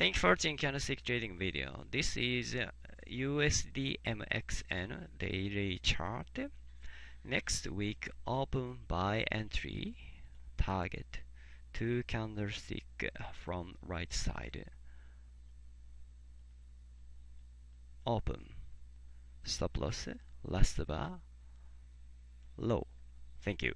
Thank you for watching candlestick trading video. This is uh, USD MXN daily chart. Next week open buy entry target two candlestick from right side. Open stop loss last bar low. Thank you.